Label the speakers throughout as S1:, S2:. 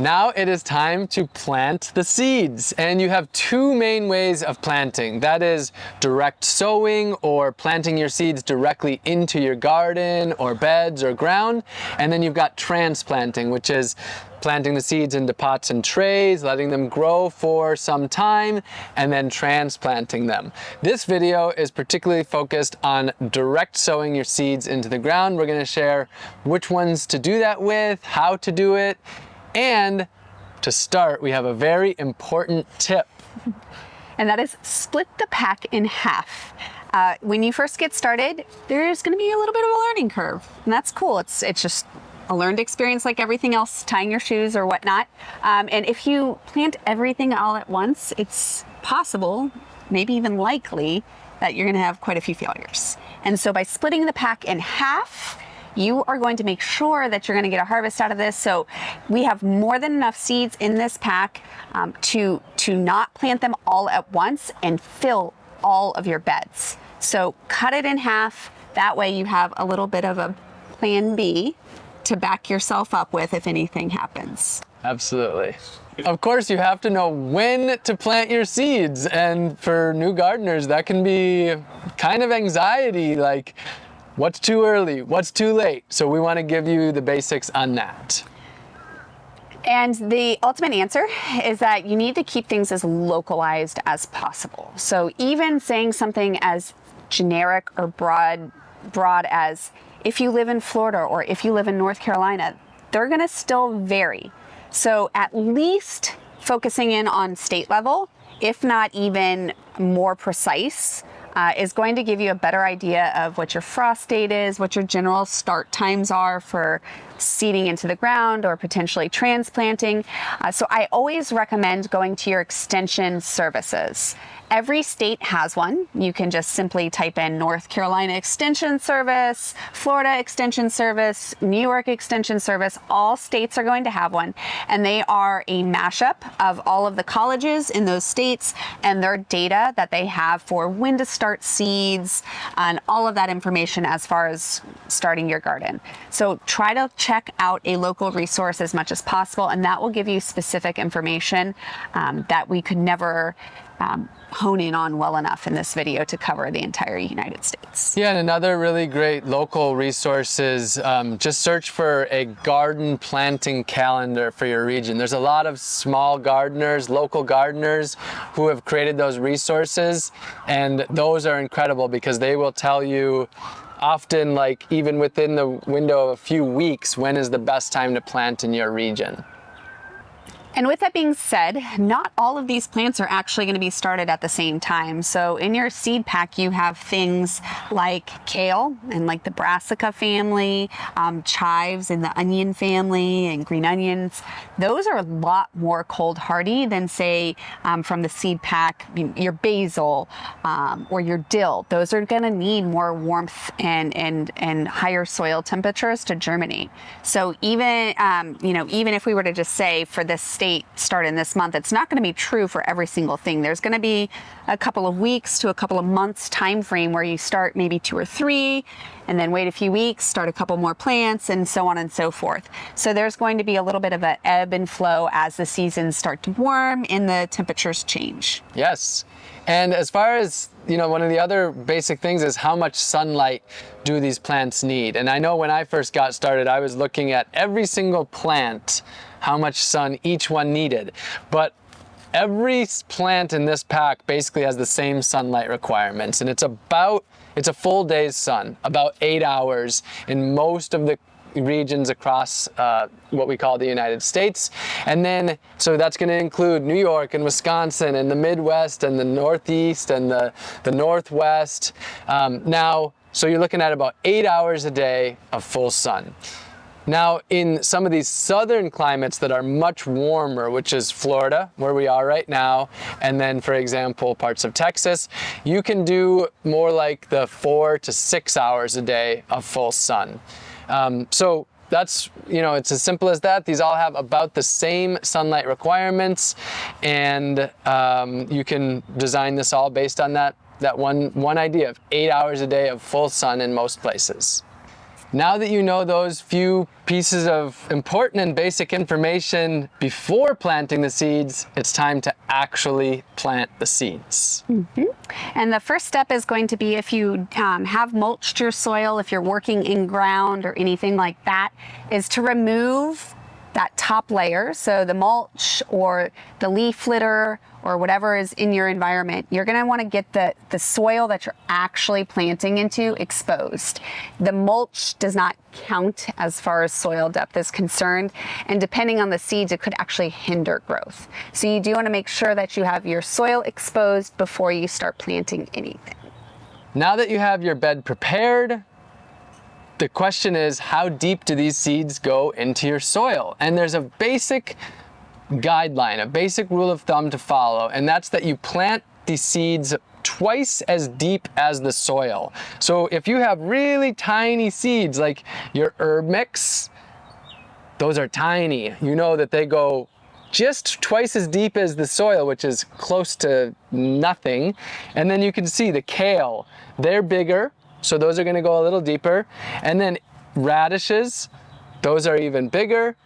S1: Now it is time to plant the seeds and you have two main ways of planting. That is direct sowing or planting your seeds directly into your garden or beds or ground. And then you've got transplanting, which is planting the seeds into pots and trays, letting them grow for some time, and then transplanting them. This video is particularly focused on direct sowing your seeds into the ground. We're gonna share which ones to do that with, how to do it, and to start, we have a very important tip.
S2: And that is split the pack in half. Uh, when you first get started, there's gonna be a little bit of a learning curve. And that's cool. It's, it's just a learned experience like everything else, tying your shoes or whatnot. Um, and if you plant everything all at once, it's possible, maybe even likely, that you're gonna have quite a few failures. And so by splitting the pack in half, you are going to make sure that you're going to get a harvest out of this. So we have more than enough seeds in this pack um, to, to not plant them all at once and fill all of your beds. So cut it in half. That way you have a little bit of a plan B to back yourself up with if anything happens.
S1: Absolutely. Of course, you have to know when to plant your seeds. And for new gardeners, that can be kind of anxiety. Like, What's too early? What's too late? So we want to give you the basics on that.
S2: And the ultimate answer is that you need to keep things as localized as possible. So even saying something as generic or broad, broad as if you live in Florida or if you live in North Carolina, they're gonna still vary. So at least focusing in on state level, if not even more precise, uh, is going to give you a better idea of what your frost date is, what your general start times are for seeding into the ground or potentially transplanting. Uh, so I always recommend going to your extension services. Every state has one. You can just simply type in North Carolina Extension Service, Florida Extension Service, New York Extension Service. All states are going to have one. And they are a mashup of all of the colleges in those states and their data that they have for when to start seeds and all of that information as far as starting your garden. So try to check out a local resource as much as possible and that will give you specific information um, that we could never um, hone in on well enough in this video to cover the entire United States.
S1: Yeah, and another really great local resource is um, just search for a garden planting calendar for your region. There's a lot of small gardeners, local gardeners who have created those resources and those are incredible because they will tell you often like even within the window of a few weeks when is the best time to plant in your region.
S2: And with that being said, not all of these plants are actually going to be started at the same time. So in your seed pack, you have things like kale and like the brassica family, um, chives and the onion family and green onions. Those are a lot more cold hardy than say um, from the seed pack, your basil um, or your dill. Those are going to need more warmth and, and, and higher soil temperatures to germinate. So even, um, you know, even if we were to just say for this state starting this month, it's not going to be true for every single thing. There's going to be a couple of weeks to a couple of months time frame where you start maybe two or three and then wait a few weeks, start a couple more plants and so on and so forth. So there's going to be a little bit of an ebb and flow as the seasons start to warm and the temperatures change.
S1: Yes. And as far as, you know, one of the other basic things is how much sunlight do these plants need? And I know when I first got started, I was looking at every single plant how much sun each one needed. But every plant in this pack basically has the same sunlight requirements and it's about, it's a full day's sun, about eight hours in most of the regions across uh, what we call the United States. And then, so that's going to include New York and Wisconsin and the Midwest and the Northeast and the, the Northwest. Um, now, so you're looking at about eight hours a day of full sun. Now, in some of these southern climates that are much warmer, which is Florida, where we are right now, and then, for example, parts of Texas, you can do more like the four to six hours a day of full sun. Um, so that's, you know, it's as simple as that. These all have about the same sunlight requirements, and um, you can design this all based on that, that one, one idea of eight hours a day of full sun in most places. Now that you know those few pieces of important and basic information before planting the seeds, it's time to actually plant the seeds. Mm
S2: -hmm. And the first step is going to be if you um, have mulched your soil, if you're working in ground or anything like that, is to remove that top layer, so the mulch or the leaf litter or whatever is in your environment, you're gonna wanna get the, the soil that you're actually planting into exposed. The mulch does not count as far as soil depth is concerned, and depending on the seeds, it could actually hinder growth. So you do wanna make sure that you have your soil exposed before you start planting anything.
S1: Now that you have your bed prepared, the question is, how deep do these seeds go into your soil? And there's a basic guideline, a basic rule of thumb to follow, and that's that you plant the seeds twice as deep as the soil. So if you have really tiny seeds like your herb mix, those are tiny. You know that they go just twice as deep as the soil, which is close to nothing. And then you can see the kale, they're bigger, so those are gonna go a little deeper. And then radishes, those are even bigger.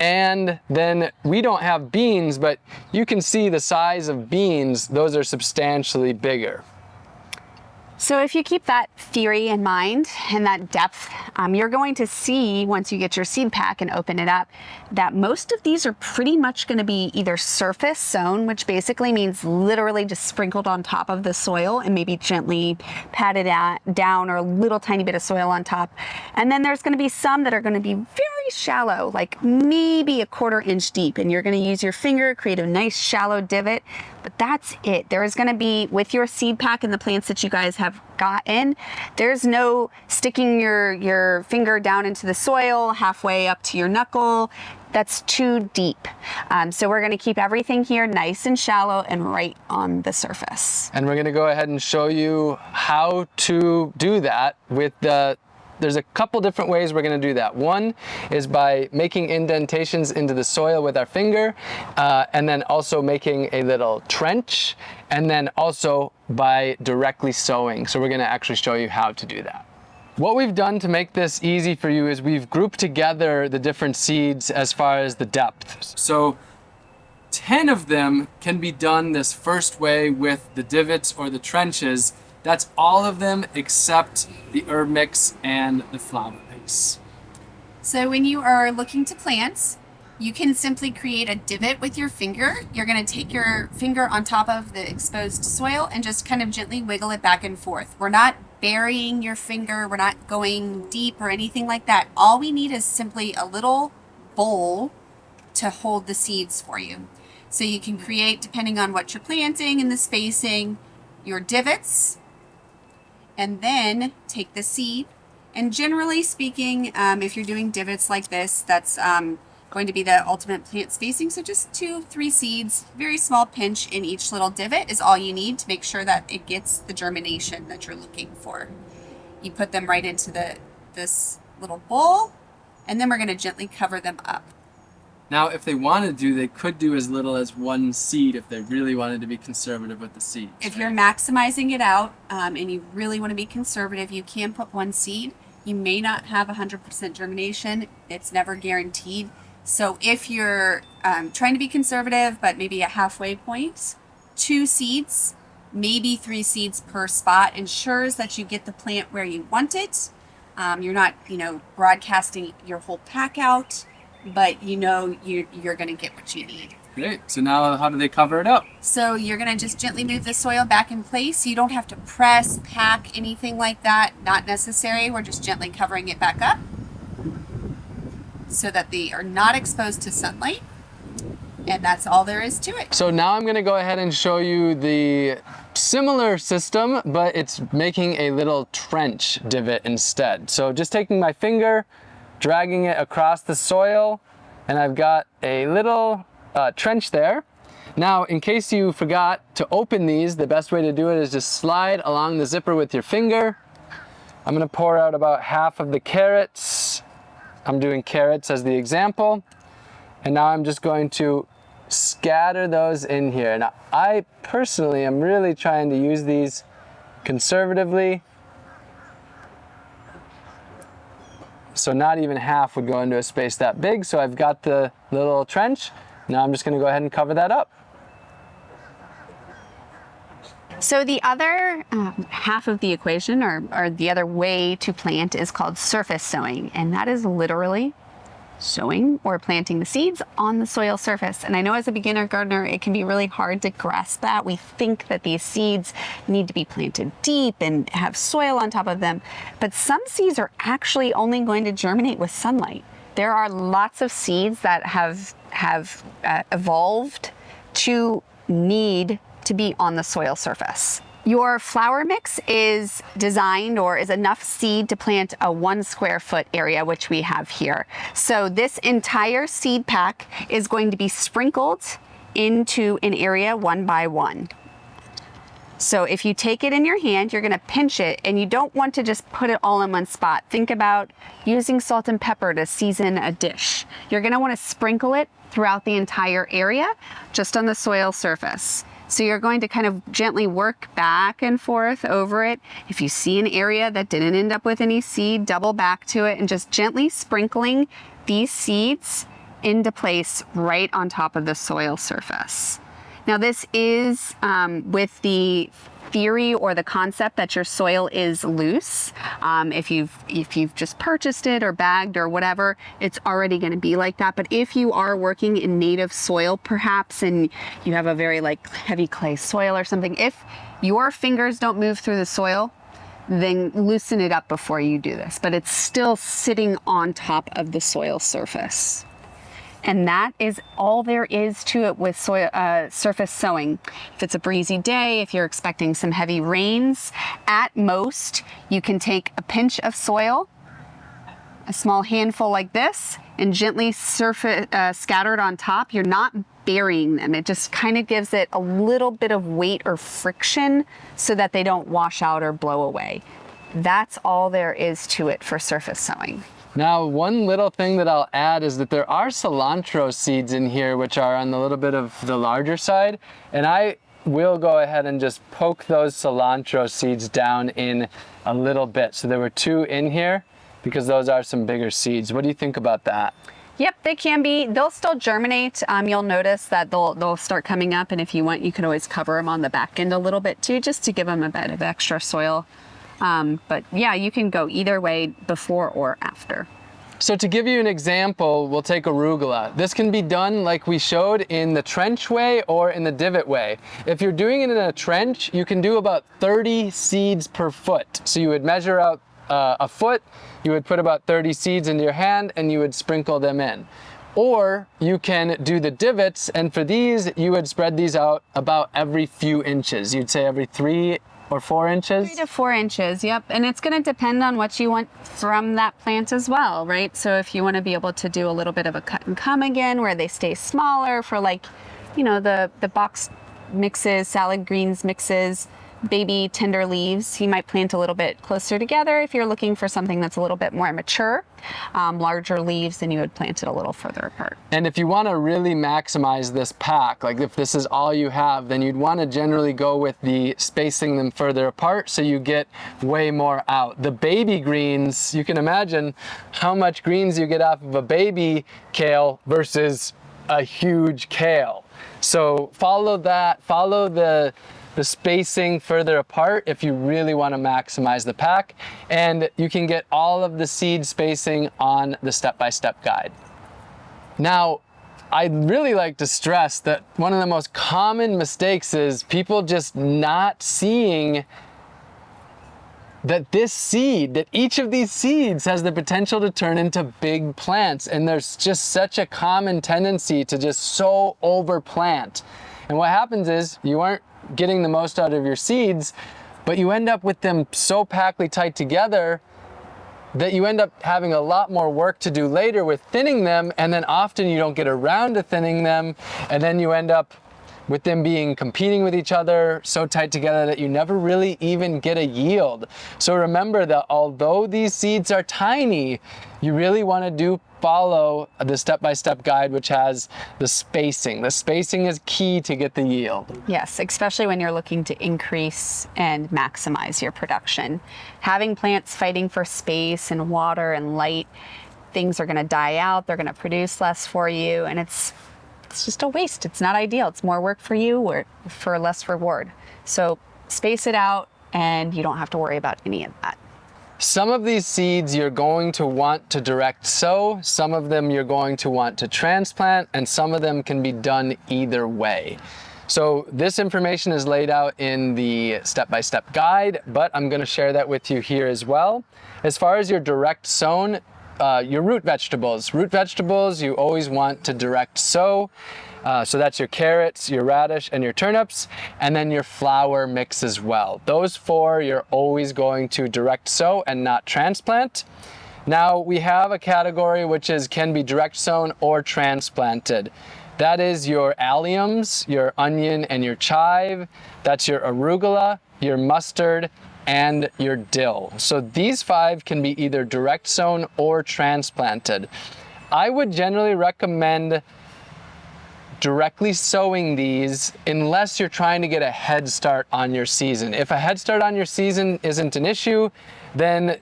S1: And then we don't have beans, but you can see the size of beans, those are substantially bigger.
S2: So if you keep that theory in mind and that depth, um, you're going to see once you get your seed pack and open it up that most of these are pretty much going to be either surface sown, which basically means literally just sprinkled on top of the soil and maybe gently patted at, down or a little tiny bit of soil on top. And then there's going to be some that are going to be very shallow, like maybe a quarter inch deep, and you're going to use your finger, create a nice shallow divot but that's it. There is gonna be, with your seed pack and the plants that you guys have gotten, there's no sticking your, your finger down into the soil halfway up to your knuckle. That's too deep. Um, so we're gonna keep everything here nice and shallow and right on the surface.
S1: And we're gonna go ahead and show you how to do that with the there's a couple different ways we're gonna do that. One is by making indentations into the soil with our finger, uh, and then also making a little trench, and then also by directly sowing. So we're gonna actually show you how to do that. What we've done to make this easy for you is we've grouped together the different seeds as far as the depth. So 10 of them can be done this first way with the divots or the trenches that's all of them except the herb mix and the flower base.
S2: So when you are looking to plant, you can simply create a divot with your finger. You're gonna take your finger on top of the exposed soil and just kind of gently wiggle it back and forth. We're not burying your finger, we're not going deep or anything like that. All we need is simply a little bowl to hold the seeds for you. So you can create, depending on what you're planting and the spacing, your divots and then take the seed. And generally speaking, um, if you're doing divots like this, that's um, going to be the ultimate plant spacing. So just two, three seeds, very small pinch in each little divot is all you need to make sure that it gets the germination that you're looking for. You put them right into the this little bowl, and then we're going to gently cover them up.
S1: Now, if they want to do, they could do as little as one seed if they really wanted to be conservative with the seeds.
S2: If right? you're maximizing it out um, and you really want to be conservative, you can put one seed. You may not have 100% germination. It's never guaranteed. So if you're um, trying to be conservative, but maybe a halfway point, two seeds, maybe three seeds per spot ensures that you get the plant where you want it. Um, you're not, you know, broadcasting your whole pack out but you know you're, you're going to get what you need.
S1: Great. So now how do they cover it up?
S2: So you're going to just gently move the soil back in place. You don't have to press, pack, anything like that. Not necessary. We're just gently covering it back up so that they are not exposed to sunlight. And that's all there is to it.
S1: So now I'm going to go ahead and show you the similar system, but it's making a little trench divot instead. So just taking my finger, dragging it across the soil and I've got a little uh, trench there. Now, in case you forgot to open these, the best way to do it is just slide along the zipper with your finger. I'm gonna pour out about half of the carrots. I'm doing carrots as the example. And now I'm just going to scatter those in here. Now, I personally am really trying to use these conservatively So not even half would go into a space that big. So I've got the little trench. Now I'm just gonna go ahead and cover that up.
S2: So the other um, half of the equation, or, or the other way to plant, is called surface sowing, and that is literally sowing or planting the seeds on the soil surface. And I know as a beginner gardener, it can be really hard to grasp that. We think that these seeds need to be planted deep and have soil on top of them, but some seeds are actually only going to germinate with sunlight. There are lots of seeds that have have uh, evolved to need to be on the soil surface. Your flower mix is designed or is enough seed to plant a one square foot area, which we have here. So this entire seed pack is going to be sprinkled into an area one by one. So if you take it in your hand, you're gonna pinch it and you don't want to just put it all in one spot. Think about using salt and pepper to season a dish. You're gonna wanna sprinkle it throughout the entire area, just on the soil surface. So you're going to kind of gently work back and forth over it. If you see an area that didn't end up with any seed, double back to it and just gently sprinkling these seeds into place right on top of the soil surface. Now this is um, with the theory or the concept that your soil is loose. Um, if you've if you've just purchased it or bagged or whatever, it's already going to be like that. But if you are working in native soil, perhaps, and you have a very like heavy clay soil or something, if your fingers don't move through the soil, then loosen it up before you do this. But it's still sitting on top of the soil surface. And that is all there is to it with soil, uh, surface sowing. If it's a breezy day, if you're expecting some heavy rains, at most you can take a pinch of soil, a small handful like this, and gently surface, uh, scattered on top. You're not burying them. It just kind of gives it a little bit of weight or friction so that they don't wash out or blow away. That's all there is to it for surface sowing.
S1: Now, one little thing that I'll add is that there are cilantro seeds in here, which are on the little bit of the larger side. And I will go ahead and just poke those cilantro seeds down in a little bit. So there were two in here because those are some bigger seeds. What do you think about that?
S2: Yep, they can be. They'll still germinate. Um, you'll notice that they'll they'll start coming up, and if you want, you can always cover them on the back end a little bit too, just to give them a bit of extra soil. Um, but yeah, you can go either way before or after.
S1: So to give you an example, we'll take arugula. This can be done like we showed in the trench way or in the divot way. If you're doing it in a trench, you can do about 30 seeds per foot. So you would measure out uh, a foot, you would put about 30 seeds in your hand and you would sprinkle them in. Or you can do the divots, and for these, you would spread these out about every few inches. You'd say every three or four inches?
S2: Three to four inches, yep. And it's gonna depend on what you want from that plant as well, right? So if you wanna be able to do a little bit of a cut and come again where they stay smaller for like, you know, the, the box mixes, salad greens mixes, baby tender leaves, you might plant a little bit closer together. If you're looking for something that's a little bit more mature, um, larger leaves, then you would plant it a little further apart.
S1: And if you want to really maximize this pack, like if this is all you have, then you'd want to generally go with the spacing them further apart so you get way more out. The baby greens, you can imagine how much greens you get off of a baby kale versus a huge kale. So follow that, follow the the spacing further apart if you really want to maximize the pack. And you can get all of the seed spacing on the step-by-step -step guide. Now, I'd really like to stress that one of the most common mistakes is people just not seeing that this seed, that each of these seeds has the potential to turn into big plants. And there's just such a common tendency to just so overplant. And what happens is you aren't getting the most out of your seeds, but you end up with them so packly tight together that you end up having a lot more work to do later with thinning them and then often you don't get around to thinning them and then you end up with them being competing with each other so tight together that you never really even get a yield. So remember that although these seeds are tiny, you really want to do follow the step-by-step -step guide which has the spacing. The spacing is key to get the yield.
S2: Yes, especially when you're looking to increase and maximize your production. Having plants fighting for space and water and light, things are going to die out, they're going to produce less for you and it's it's just a waste. It's not ideal. It's more work for you or for less reward. So space it out and you don't have to worry about any of that.
S1: Some of these seeds you're going to want to direct sow, some of them you're going to want to transplant, and some of them can be done either way. So this information is laid out in the step-by-step -step guide, but I'm gonna share that with you here as well. As far as your direct sown, uh, your root vegetables. Root vegetables you always want to direct sow. Uh, so that's your carrots, your radish, and your turnips, and then your flower mix as well. Those four you're always going to direct sow and not transplant. Now we have a category which is can be direct sown or transplanted. That is your alliums, your onion and your chive. That's your arugula, your mustard, and your dill. So these five can be either direct sown or transplanted. I would generally recommend directly sowing these unless you're trying to get a head start on your season. If a head start on your season isn't an issue, then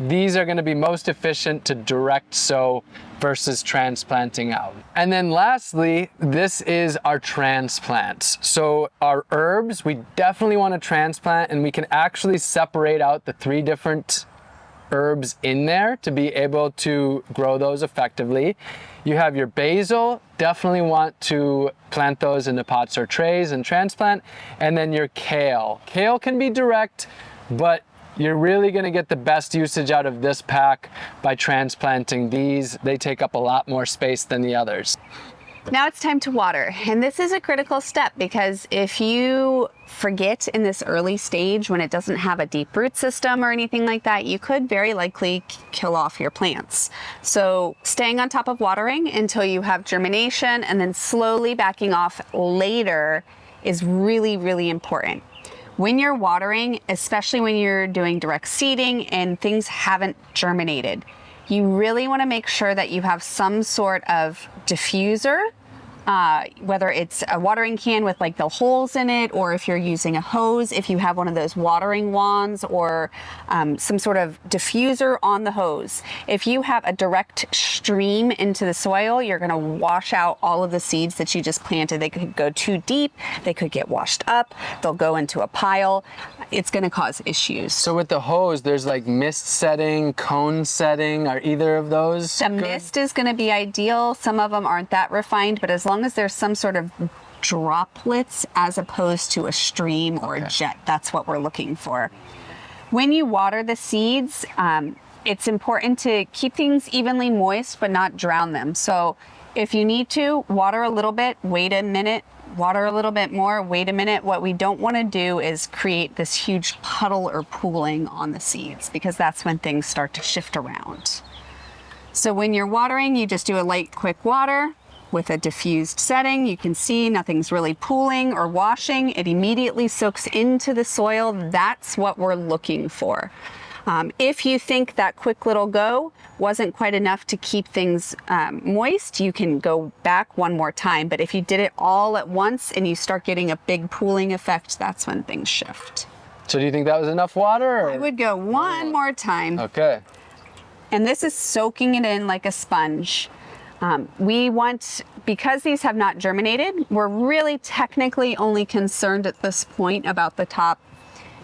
S1: these are going to be most efficient to direct sow versus transplanting out. And then lastly, this is our transplants. So our herbs, we definitely want to transplant and we can actually separate out the three different herbs in there to be able to grow those effectively. You have your basil, definitely want to plant those into pots or trays and transplant. And then your kale. Kale can be direct, but you're really gonna get the best usage out of this pack by transplanting these. They take up a lot more space than the others.
S2: Now it's time to water. And this is a critical step because if you forget in this early stage when it doesn't have a deep root system or anything like that, you could very likely kill off your plants. So staying on top of watering until you have germination and then slowly backing off later is really, really important. When you're watering, especially when you're doing direct seeding and things haven't germinated, you really want to make sure that you have some sort of diffuser uh, whether it's a watering can with like the holes in it, or if you're using a hose, if you have one of those watering wands or um, some sort of diffuser on the hose. If you have a direct stream into the soil, you're gonna wash out all of the seeds that you just planted. They could go too deep, they could get washed up, they'll go into a pile. It's gonna cause issues.
S1: So with the hose, there's like mist setting, cone setting, are either of those
S2: The good? mist is gonna be ideal. Some of them aren't that refined, but as long long as there's some sort of droplets as opposed to a stream or okay. a jet. That's what we're looking for. When you water the seeds, um, it's important to keep things evenly moist but not drown them. So if you need to, water a little bit, wait a minute, water a little bit more, wait a minute. What we don't want to do is create this huge puddle or pooling on the seeds because that's when things start to shift around. So when you're watering, you just do a light, quick water, with a diffused setting. You can see nothing's really pooling or washing. It immediately soaks into the soil. That's what we're looking for. Um, if you think that quick little go wasn't quite enough to keep things um, moist, you can go back one more time. But if you did it all at once and you start getting a big pooling effect, that's when things shift.
S1: So do you think that was enough water? Or?
S2: I would go one more time.
S1: Okay.
S2: And this is soaking it in like a sponge. Um, we want, because these have not germinated, we're really technically only concerned at this point about the top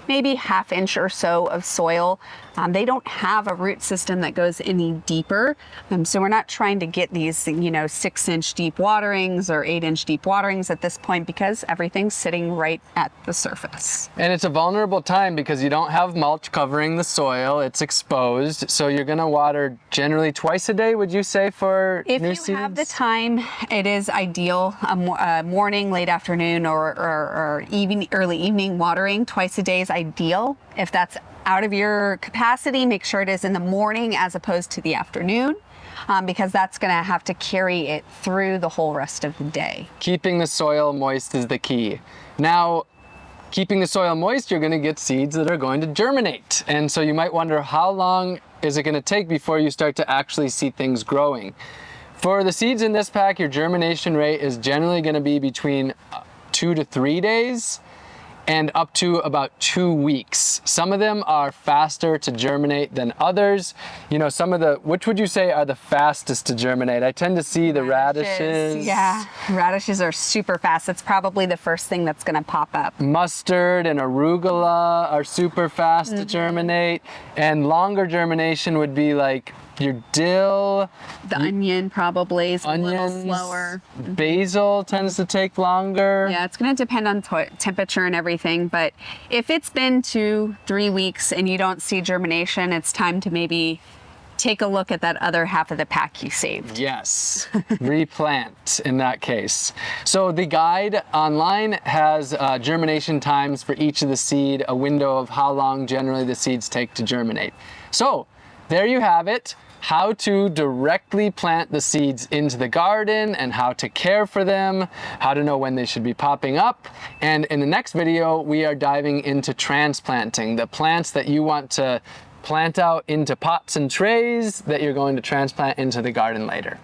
S2: maybe half inch or so of soil. Um, they don't have a root system that goes any deeper. Um, so we're not trying to get these, you know, six inch deep waterings or eight inch deep waterings at this point because everything's sitting right at the surface.
S1: And it's a vulnerable time because you don't have mulch covering the soil. It's exposed. So you're going to water generally twice a day, would you say, for
S2: if
S1: new
S2: you have the time, it is ideal. A, a morning, late afternoon, or, or, or even early evening watering twice a day is ideal. If that's out of your capacity, make sure it is in the morning as opposed to the afternoon. um, because that's going to have to carry it through the whole rest of the day.
S1: Keeping the soil moist is the key. Now, keeping the soil moist, you're gonna get seeds that are going to germinate. And so you might wonder how long is it gonna take before you start to actually see things growing? For the seeds in this pack, your germination rate is generally gonna be between uh, two to three days and up to about two weeks. Some of them are faster to germinate than others. You know, some of the, which would you say are the fastest to germinate? I tend to see the radishes.
S2: Yeah, radishes are super fast. It's probably the first thing that's gonna pop up.
S1: Mustard and arugula are super fast mm -hmm. to mm-hmm. germinate. And longer germination would be like your dill.
S2: The onion probably is onions, a little slower.
S1: Basil tends to take longer.
S2: Yeah, it's gonna depend on temperature and everything, but if it's been two, three weeks and you don't see germination, it's time to maybe take a look at that other half of the pack you saved.
S1: Yes, replant in that case. So the guide online has uh, germination times for each of the seed, a window of how long generally the seeds take to germinate. So there you have it how to directly plant the seeds into the garden and how to care for them, how to know when they should be popping up. And in the next video, we are diving into transplanting, the plants that you want to plant out into pots and trays that you're going to transplant into the garden later.